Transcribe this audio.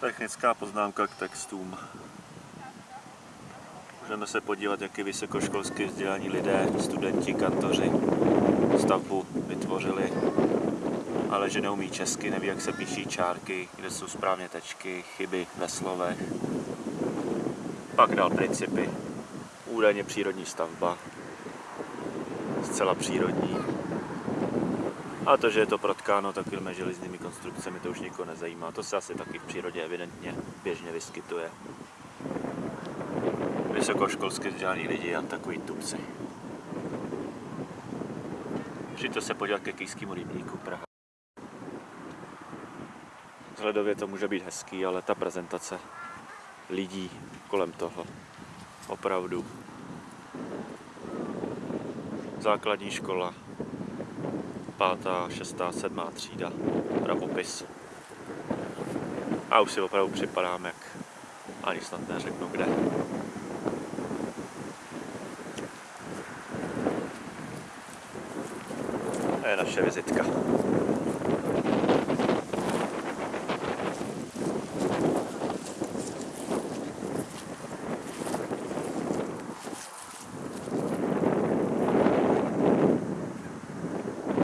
Technická poznámka k textům. Můžeme se podívat, jak i vysokoškolsky vzdělaní lidé, studenti, kantoři stavbu vytvořili, ale že neumí česky, neví, jak se píší čárky, kde jsou správně tečky, chyby ve slovech. Pak dal principy. Údajně přírodní stavba. Zcela přírodní. A to, že je to protkáno takovými železnými konstrukcemi, to už nikoho nezajímá. To se asi taky v přírodě evidentně běžně vyskytuje. Vysokoškolsky vzdělaní lidi a takový tupci. Přijďte se podívat ke Kejskému rybníku Praha. Vzhledově to může být hezký, ale ta prezentace lidí kolem toho opravdu základní škola pátá, šestá, sedmá třída, pravopis. A už si opravdu připadám, jak ani snad neřeknu kde. To je naše vizitka.